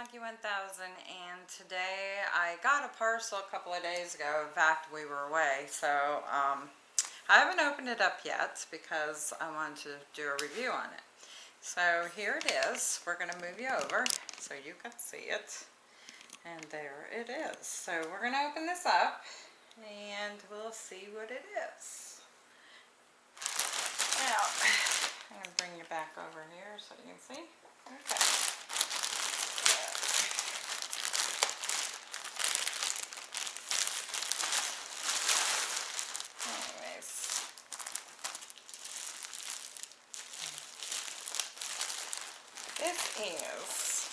Monkey 1000 and today I got a parcel a couple of days ago. In fact, we were away, so um, I haven't opened it up yet because I wanted to do a review on it. So here it is. We're going to move you over so you can see it. And there it is. So we're going to open this up and we'll see what it is. Now, I'm going to bring you back over here so you can see. Okay. Is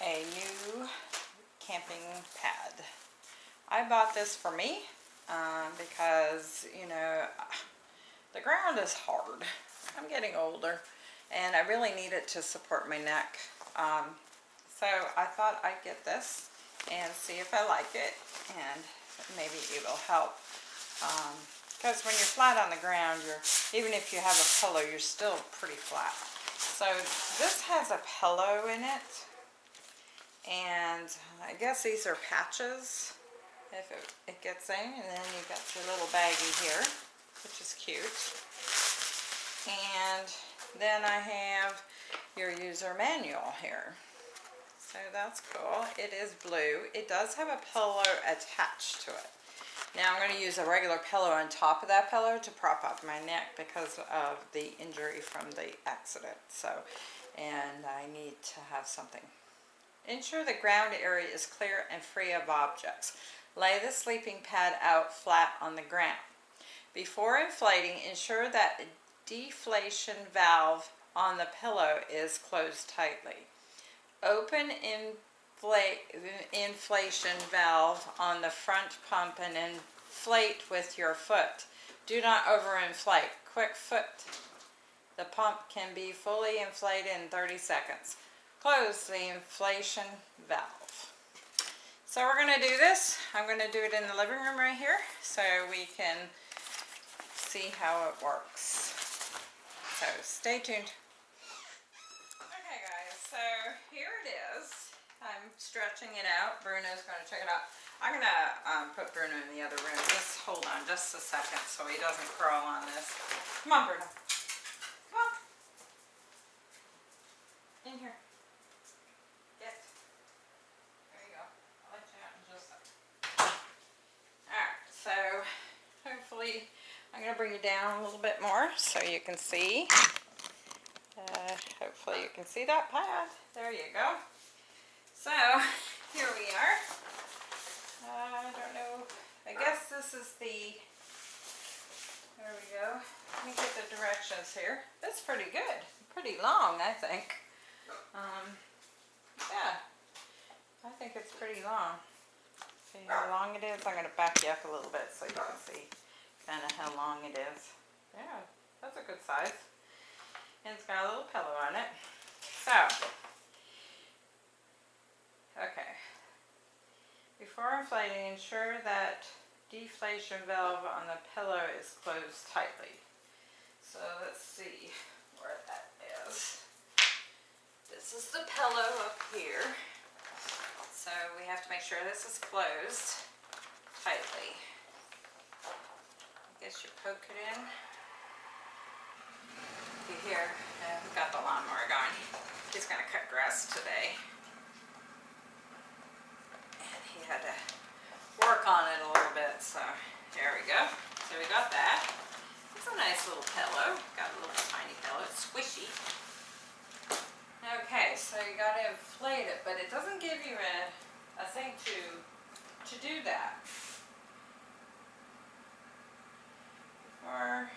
a new camping pad. I bought this for me um, because, you know, the ground is hard. I'm getting older and I really need it to support my neck. Um, so I thought I'd get this and see if I like it and maybe it'll help. Because um, when you're flat on the ground, you're even if you have a pillow, you're still pretty flat. So this has a pillow in it. And I guess these are patches if it, it gets in. And then you've got your little baggie here, which is cute. And then I have your user manual here. So that's cool. It is blue. It does have a pillow attached to it. Now I'm going to use a regular pillow on top of that pillow to prop up my neck because of the injury from the accident. So, and I need to have something. Ensure the ground area is clear and free of objects. Lay the sleeping pad out flat on the ground. Before inflating, ensure that the deflation valve on the pillow is closed tightly. Open in inflation valve on the front pump and inflate with your foot. Do not overinflate. Quick foot. The pump can be fully inflated in 30 seconds. Close the inflation valve. So we're going to do this. I'm going to do it in the living room right here so we can see how it works. So stay tuned. Okay guys, so here it is. I'm stretching it out. Bruno's going to check it out. I'm going to um, put Bruno in the other room. Just hold on just a second so he doesn't crawl on this. Come on, Bruno. Come on. In here. Get. There you go. I'll let you out in just a second. Alright, so hopefully I'm going to bring you down a little bit more so you can see. Uh, hopefully you can see that pad. There you go. So, here we are. I don't know. I guess this is the, there we go. Let me get the directions here. That's pretty good. Pretty long, I think. Um, yeah. I think it's pretty long. See how long it is? I'm going to back you up a little bit so you can see kind of how long it is. Yeah, that's a good size. And it's got a little pillow on it. So, Okay. Before inflating, ensure that deflation valve on the pillow is closed tightly. So let's see where that is. This is the pillow up here. So we have to make sure this is closed tightly. I guess you poke it in. You hear, uh, got the lawnmower going. He's going to cut grass today had to work on it a little bit. So there we go. So we got that. It's a nice little pillow. Got a little tiny pillow. It's squishy. Okay, so you got to inflate it, but it doesn't give you a, a thing to, to do that. Or,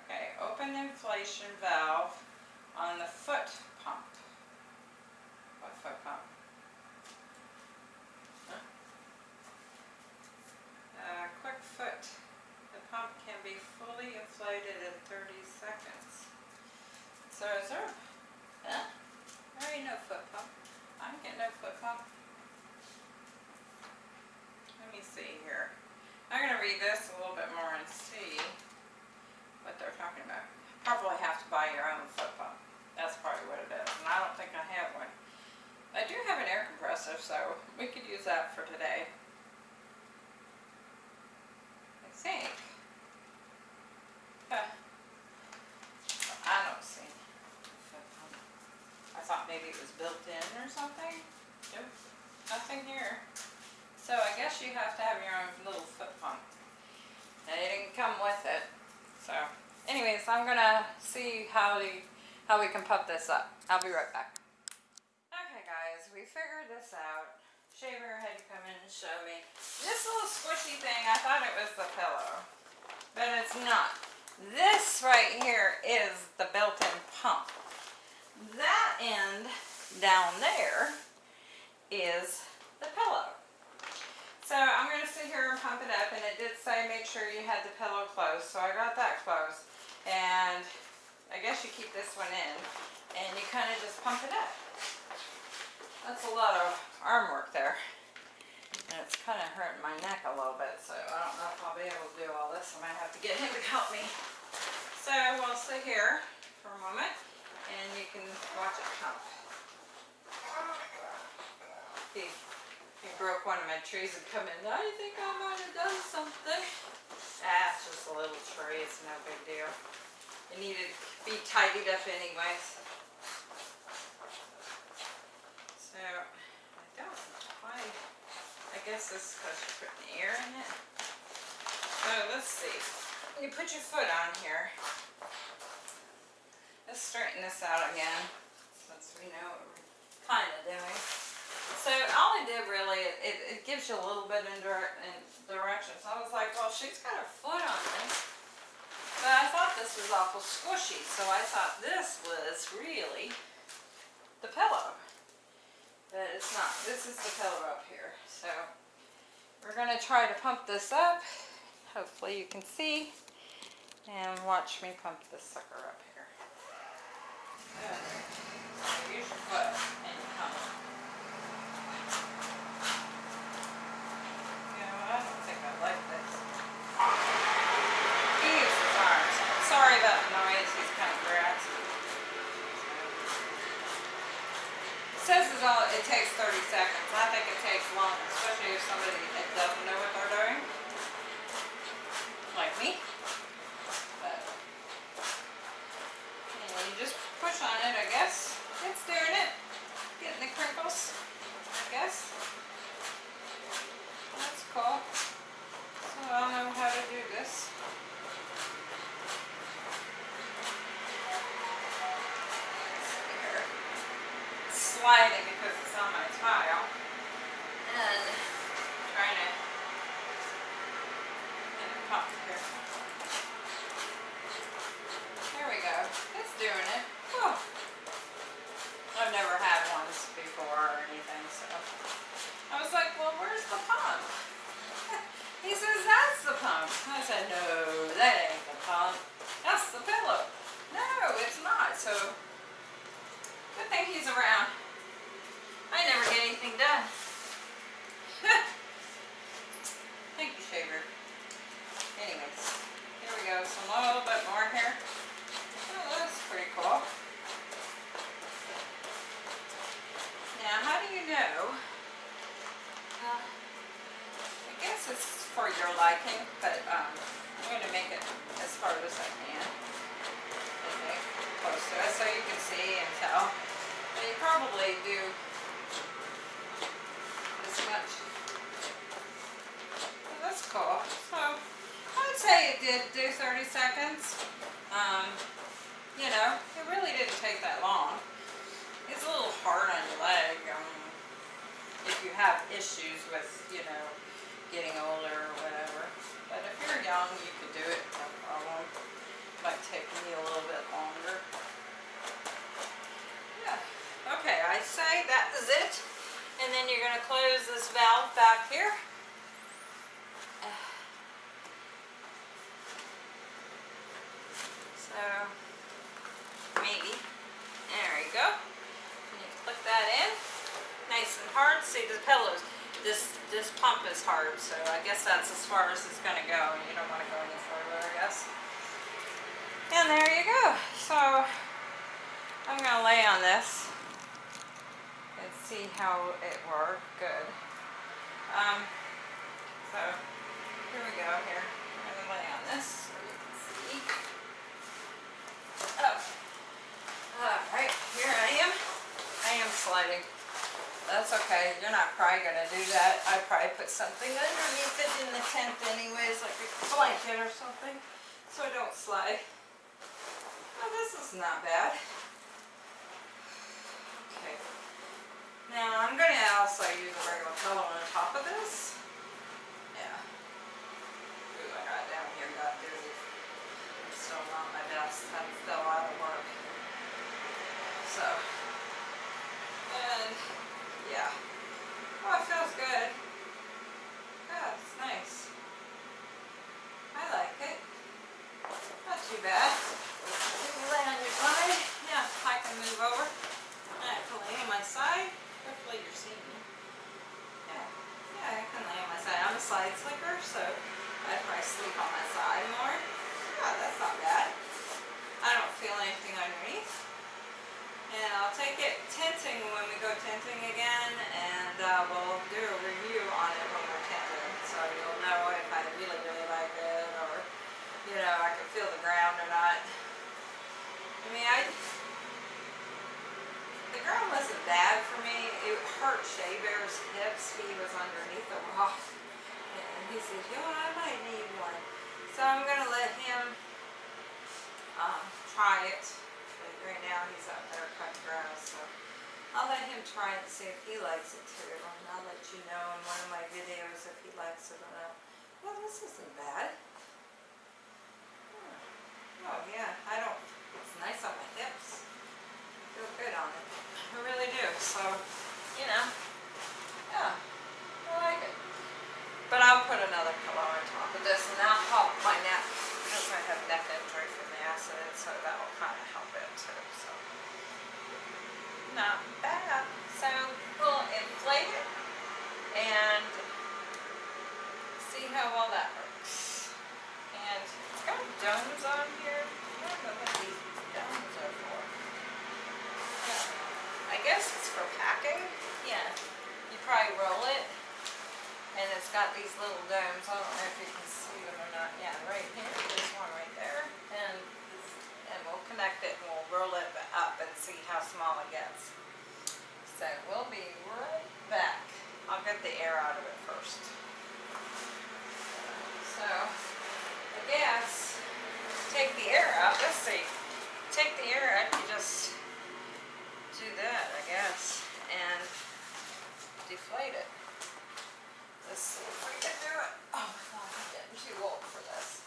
okay, open inflation valve on the foot pump. What foot pump? uh, quick foot. The pump can be fully inflated in 30 seconds. So is there, huh? There ain't no foot pump. I'm getting no foot pump. Let me see here. I'm going to read this a little bit more and see what they're talking about. Probably have to buy your own foot pump. That's probably what it is. aggressive, so we could use that for today. I think. Huh. I don't see. I thought maybe it was built in or something. Nope, nothing here. So I guess you have to have your own little foot pump. And it didn't come with it. So anyways, I'm gonna see how the how we can pump this up. I'll be right back. Okay guys, we figured this out. Shea Bear had come in and show me. This little squishy thing, I thought it was the pillow. But it's not. This right here is the built-in pump. That end down there is the pillow. So I'm going to sit here and pump it up and it did say make sure you had the pillow closed. So I got that closed and I guess you keep this one in and you kind of just pump it up. That's a lot of arm work there. And it's kind of hurting my neck a little bit, so I don't know if I'll be able to do all this. I might have to get him to help me. So we'll sit here for a moment and you can watch it pump. He, he broke one of my trees and come in. I think I might have done something. Ah, it's just a little tree. It's no big deal. It needed to be tidied up anyways. So, I don't quite, I guess this is because you're putting air in it. So, let's see. You put your foot on here. Let's straighten this out again, since we know what we're kind of doing. So all I did really, it, it gives you a little bit in, in direction. So I was like, well, she's got her foot on this. But I thought this was awful squishy, so I thought this was really the pillow. But it's not. This is the pillow up here. So we're going to try to pump this up. Hopefully you can see. And watch me pump this sucker up here. Use your foot and you pump. You know, I don't think I like this. He uses his arms. Sorry about the noise, he's kind of grassy. It says it's all, it takes 30 seconds. I think it takes longer, especially if somebody that doesn't know what they're doing. Like me. But, you know, you just push on it, I guess. It's doing it. Getting the crinkles, I guess. That's cool. So I'll know how to do this. Here. It's sliding because it's on my tile. And trying to get it popped here. There we go. It's doing it. Whew. I've never had ones before or anything, so. I was like, well, where's the pump? He says, that's the pump. I said, no, that ain't the pump. That's the pillow. No, it's not. So, good thing he's around. I never get anything done. Thank you, Shea Bear. Anyways, here we go. Some a little bit more here. Oh, that's pretty cool. Now, how do you know? Uh, I guess it's for your liking, but um, I'm going to make it as hard as I can. Okay, close to it so you can see and tell. And you probably do this much. Well, that's cool. So I would say it did do 30 Um, you know, it really didn't take that long. It's a little hard on your leg um, if you have issues with, you know, getting older or whatever. But if you're young, you could do it, no problem. Might take me a little bit longer. Yeah, okay, I say that is it. And then you're gonna close this valve back here. So, maybe, there you go. You click that in, nice and hard. See the pillows, this, this pump is hard, so I guess that's as far as it's gonna go. You don't wanna go any further, I guess. And there you go. So, I'm gonna lay on this. and see how it worked. Good. Um, so here we go. Here, I'm gonna lay on this so you can see. Oh, all right. Here I am. I am sliding. That's okay. You're not probably gonna do that. I probably put something underneath it in the tent anyways, like a blanket or something, so I don't slide. Oh, this is not bad. Okay. Now I'm gonna also use a regular pillow on top of this. Yeah. Ooh, I got down here, got dizzy. I'm still not my best. I'm still out of work. So. And, yeah. Oh, it feels good. Yeah, it's nice. I like it. Not too bad. If you lay on your side, yeah, I can move over. I can lay on my side. Hopefully you're seeing me. Yeah, yeah, I can lay on my side. I'm a side sleeper, so I'd probably sleep on my side more. Yeah, that's not bad. I don't feel anything underneath. And I'll take it tenting when we go tenting again, and uh, we'll do a review on it when we're tenting. So you'll know if I really, really like it, or, you know, I can feel the ground or not. I mean, I, the ground wasn't bad for me. It hurt Shea Bear's hips. He was underneath the rock. And he said, yo, I might need one. So I'm gonna let him, um, try it. But right now he's out there cutting grass, so I'll let him try it and see if he likes it too. And I'll let you know in one of my videos if he likes it or not. Well, this isn't bad. Hmm. Oh yeah, I don't, it's nice on my hips. Feel good on it. I really do, so, you know, yeah, I like it. But I'll put another pillow on top of this and I'll help my neck because I have neck injury from the accident, so that will kind of help it too, so. Not bad. So we'll inflate it and see how well that works. And it's got domes on here. I don't know what these domes are for. Yeah. I guess it's for packing. Yeah. You probably roll it and it's got these little domes. I don't know if you can see them or not. Yeah, right here. There's one right there. And and we'll connect it and we'll roll it up and see how small it gets. So we'll be right back. I'll get the air out of it first. So, I guess, take the air out, let's see. Take the air out, you just do that, I guess, and deflate it. Let's see if we can do it. Oh, God, I'm getting too old for this.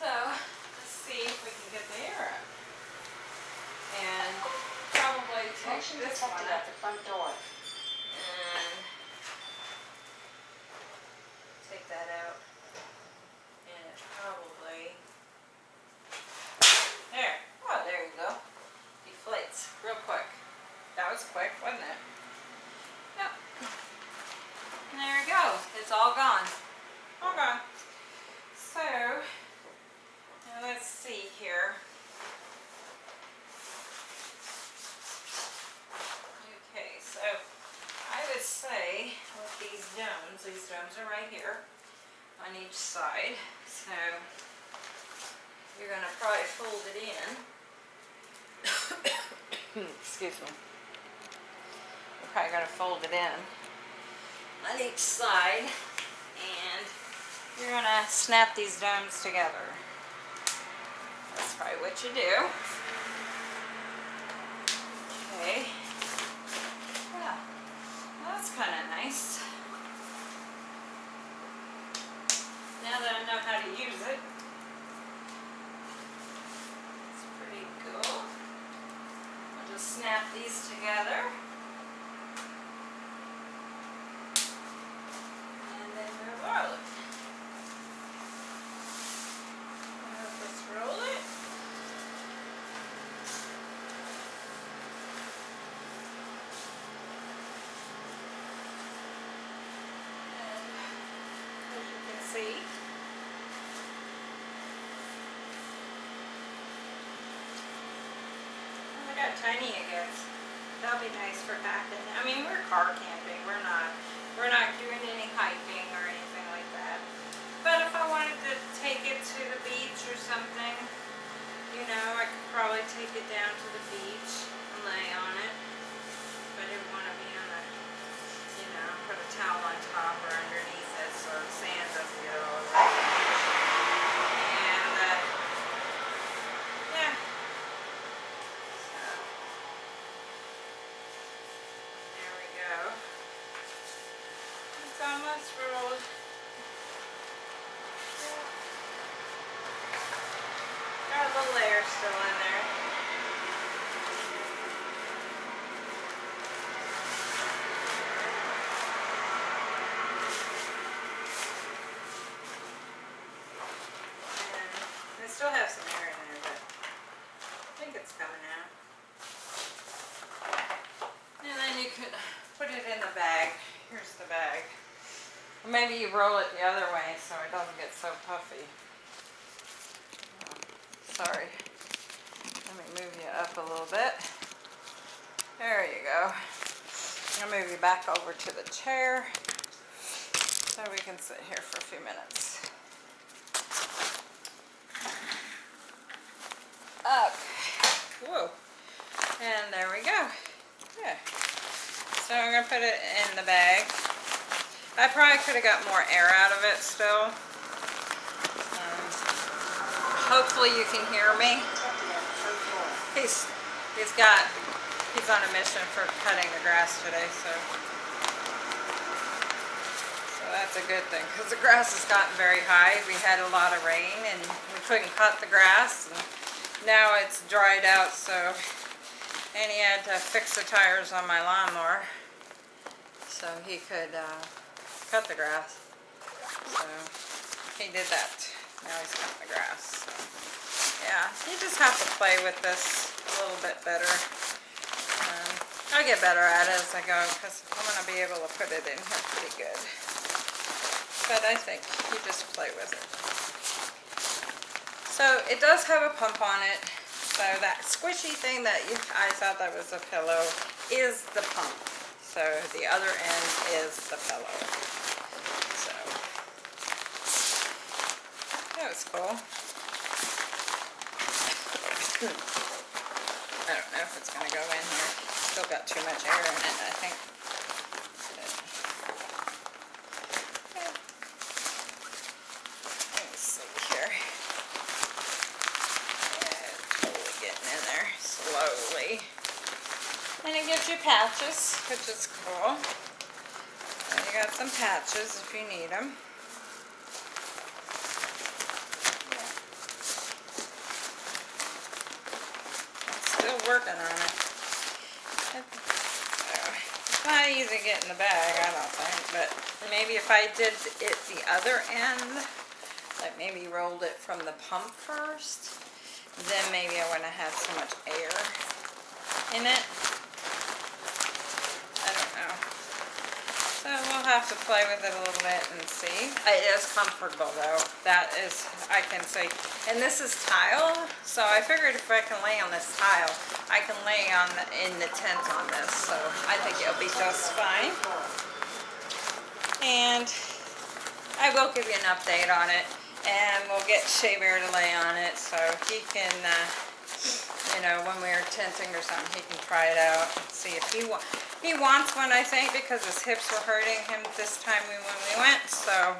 So, let's see if we can get the air out. And Motion this one out at the front door. and take that out. And it probably, there, oh, there you go. Deflates real quick. That was quick, wasn't it? Yep. And there we go, it's all gone. All gone. So, now let's see here. Okay, so I would say with these domes, these domes are right here on each side. So you're gonna probably fold it in. Excuse me. You're probably gonna fold it in on each side and you're gonna snap these domes together. That's probably what you do. Okay. Yeah, well, that's kind of nice. Now that I know how to use it. It's pretty cool. I'll just these together. And then we'll roll it. I'll just roll it. And as you can see, tiny it gets. That'll be nice for packing. I mean, we're car camping. We're not, we're not doing any hiking or anything like that. But if I wanted to take it to the beach or something, you know, I could probably take it down to the beach and lay on it. But I didn't want to be on a, you know, put a towel on top or underneath it so the sand doesn't get all over it. And, uh, yeah. So, there we go. It's almost rolled. Yeah. Got a little layer still in there. And I still have some air in there, but I think it's coming out. And then you could put it in the bag. Here's the bag. Or maybe you roll it the other way so it doesn't get so puffy. Sorry. Let me move you up a little bit. There you go. I'll move you back over to the chair so we can sit here for a few minutes. Okay. Whoa. And there we go. Yeah. So I'm gonna put it in the bag. I probably could have got more air out of it still. Um, hopefully you can hear me. He's he's got he's on a mission for cutting the grass today, so so that's a good thing because the grass has gotten very high. We had a lot of rain and we couldn't cut the grass. And now it's dried out, so and he had to fix the tires on my lawnmower so he could uh, cut the grass. So he did that. Now he's cutting the grass. So, yeah, you just have to play with this a little bit better. Um, I'll get better at it as I go because I'm going to be able to put it in here pretty good. But I think you just play with it. So it does have a pump on it. So that squishy thing that you, I thought that was a pillow is the pump. So the other end is the pillow. So that was cool. I don't know if it's gonna go in here. Still got too much air in it, I think. And it gives you patches, which is cool. And you got some patches if you need them. Still working on it. It's not easy to get in the bag, I don't think, but maybe if I did it the other end, like maybe rolled it from the pump first, then maybe I wouldn't have so much air in it. I don't know. So we'll have to play with it a little bit and see. It is comfortable though. That is, I can say, and this is tile, so I figured if I can lay on this tile, I can lay on the, in the tent on this, so I think it'll be just fine. And I will give you an update on it, and we'll get Shea Bear to lay on it, so he can, uh, you know, when we're tenting or something, he can try it out and see if he wa- he wants one, I think, because his hips were hurting him this time when we went, so,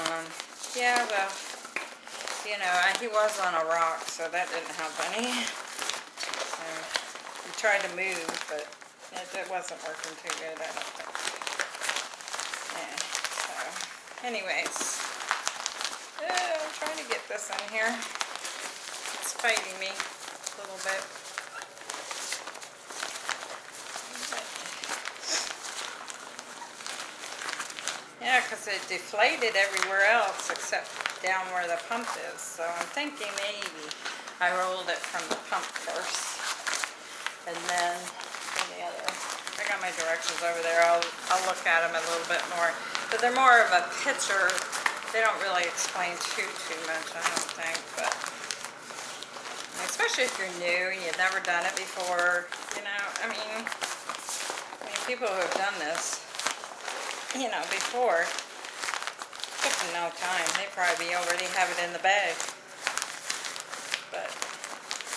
um, yeah, well, you know, he was on a rock, so that didn't help any. So, he tried to move, but it, it wasn't working too good, I don't think. Yeah, so, anyways, I'm trying to get this in here. It's fighting me a little bit. Yeah, because it deflated everywhere else except down where the pump is. So I'm thinking maybe I rolled it from the pump first. And then the other. I got my directions over there. I'll, I'll look at them a little bit more. But they're more of a picture. They don't really explain too, too much, I don't think. But Especially if you're new and you've never done it before, you know, I mean, I mean, people who have done this, you know, before, took them no time. They probably already have it in the bag. But,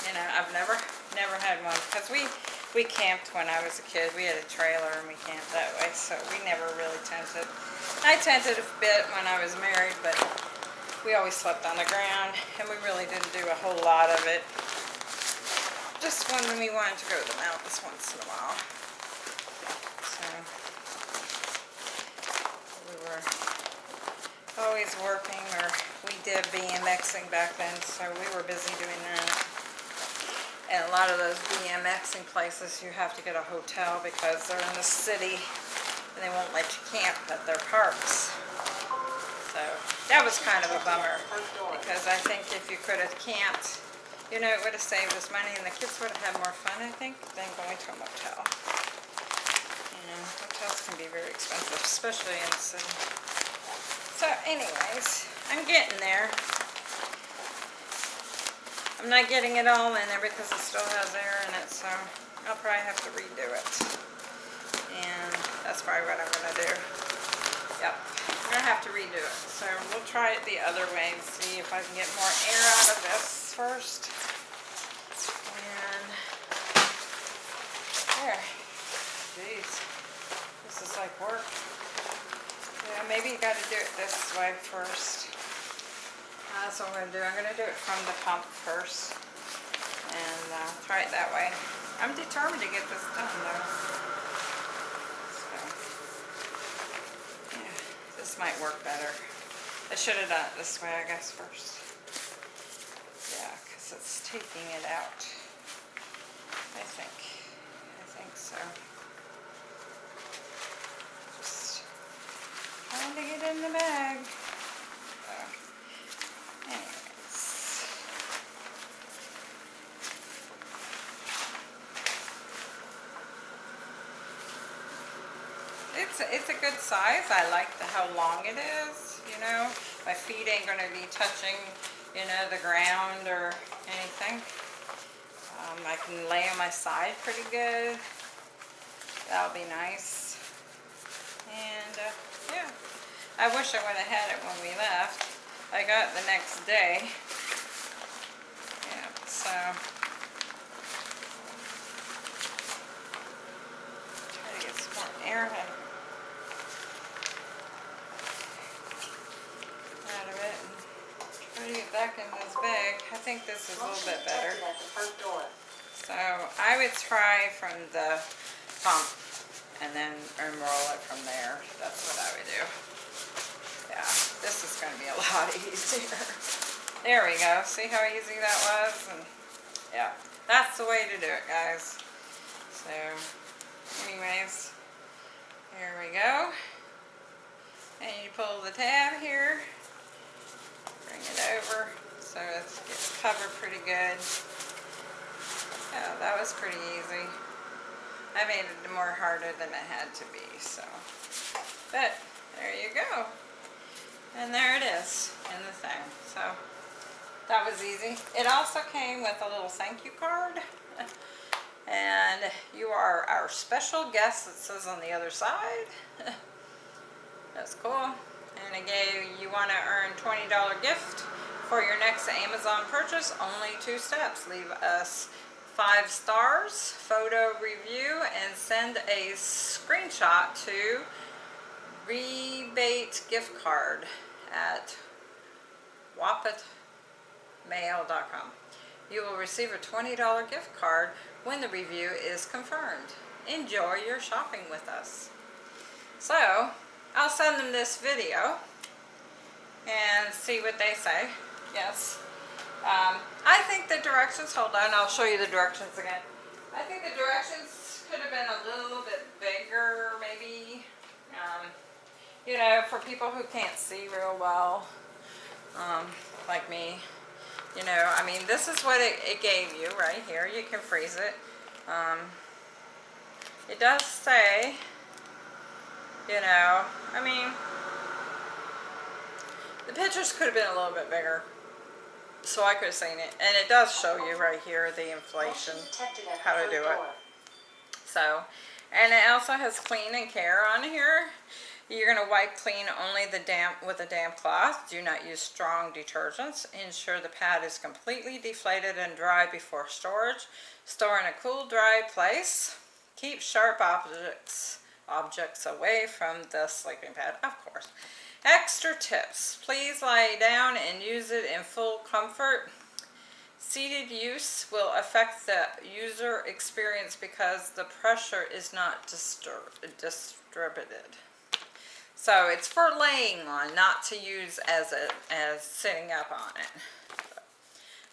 you know, I've never, never had one, because we, we camped when I was a kid. We had a trailer and we camped that way, so we never really tented. I tented a bit when I was married, but we always slept on the ground, and we really didn't do a whole lot of it. Just when we wanted to go to the mountains once in a while. So, were always working, or we did BMXing back then, so we were busy doing that. And a lot of those BMXing places, you have to get a hotel because they're in the city, and they won't let you camp at their parks. So that was kind of a bummer because I think if you could have camped, you know, it would have saved us money and the kids would have had more fun, I think, than going to a motel. Hotels can be very expensive, especially in the city. So anyways, I'm getting there. I'm not getting it all in there because it still has air in it, so I'll probably have to redo it. And that's probably what I'm going to do. Yep. I'm gonna have to redo it. So we'll try it the other way and see if I can get more air out of this first. And there. Like work. Yeah, maybe you gotta do it this way first. That's what I'm gonna do. I'm gonna do it from the pump first. And uh, try it that way. I'm determined to get this done though. Yeah, this might work better. I should have done it this way, I guess, first. Yeah, because it's taking it out. I think. I think so. Just trying to get in the bag. it's a good size. I like the, how long it is, you know. My feet ain't going to be touching, you know, the ground or anything. Um, I can lay on my side pretty good. That'll be nice. And, uh, yeah. I wish I would have had it when we left. I got it the next day. Yeah, so... Try to get some more air out of it. Try to get back in this bag. I think this is a little bit better. So I would try from the pump and then unroll it from there. That's what I would do. Yeah, this is going to be a lot easier. There we go. See how easy that was? And yeah, that's the way to do it, guys. So, anyways, here we go. And you pull the tab here bring it over so it gets covered pretty good. Yeah, that was pretty easy. I made it more harder than it had to be, so. But, there you go. And there it is in the thing. So, that was easy. It also came with a little thank you card. and you are our special guest, it says on the other side. That's cool and again, you want to earn $20 gift for your next Amazon purchase only two steps leave us five stars photo review and send a screenshot to rebate gift card at wapatmail.com you will receive a $20 gift card when the review is confirmed enjoy your shopping with us so I'll send them this video and see what they say. Yes. Um, I think the directions, hold on, I'll show you the directions again. I think the directions could have been a little bit bigger, maybe. Um, you know, for people who can't see real well, um, like me. You know, I mean, this is what it, it gave you right here. You can freeze it. Um, it does say you know, I mean, the pictures could have been a little bit bigger. so I could have seen it. And it does show you right here the inflation, how to do it. So, and it also has clean and care on here. You're going to wipe clean only the damp with a damp cloth. Do not use strong detergents. Ensure the pad is completely deflated and dry before storage. Store in a cool, dry place. Keep sharp objects objects away from the sleeping pad, of course. Extra tips. Please lie down and use it in full comfort. Seated use will affect the user experience because the pressure is not distributed. So it's for laying on, not to use as a as sitting up on it.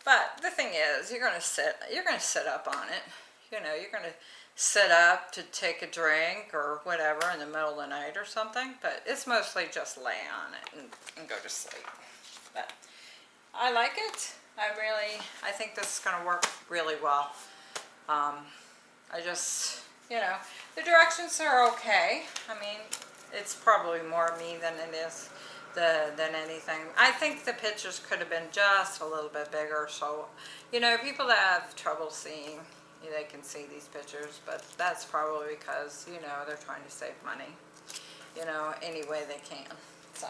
But the thing is, you're gonna sit you're gonna sit up on it. You know, you're gonna sit up to take a drink or whatever in the middle of the night or something, but it's mostly just lay on it and, and go to sleep. But I like it. I really, I think this is going to work really well. Um, I just, you know, the directions are okay. I mean, it's probably more me than it is the, than anything. I think the pictures could have been just a little bit bigger. So, you know, people that have trouble seeing, they can see these pictures, but that's probably because, you know, they're trying to save money, you know, any way they can, so.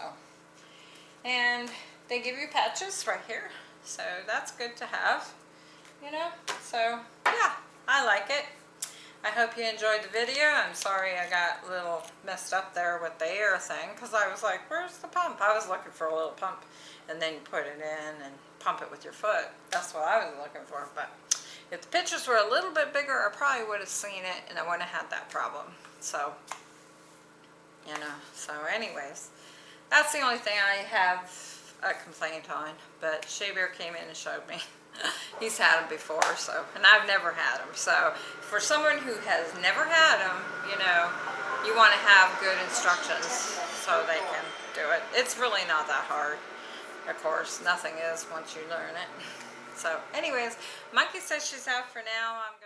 And they give you patches right here, so that's good to have, you know, so, yeah, I like it. I hope you enjoyed the video. I'm sorry I got a little messed up there with the air thing, because I was like, where's the pump? I was looking for a little pump, and then you put it in and pump it with your foot. That's what I was looking for, but if the pictures were a little bit bigger, I probably would have seen it and I wouldn't have had that problem. So, you know, so anyways, that's the only thing I have a complaint on. But Shea Bear came in and showed me. He's had them before, so, and I've never had them. So, for someone who has never had them, you know, you want to have good instructions so they can do it. It's really not that hard. Of course, nothing is once you learn it. So anyways, Monkey says she's out for now. I'm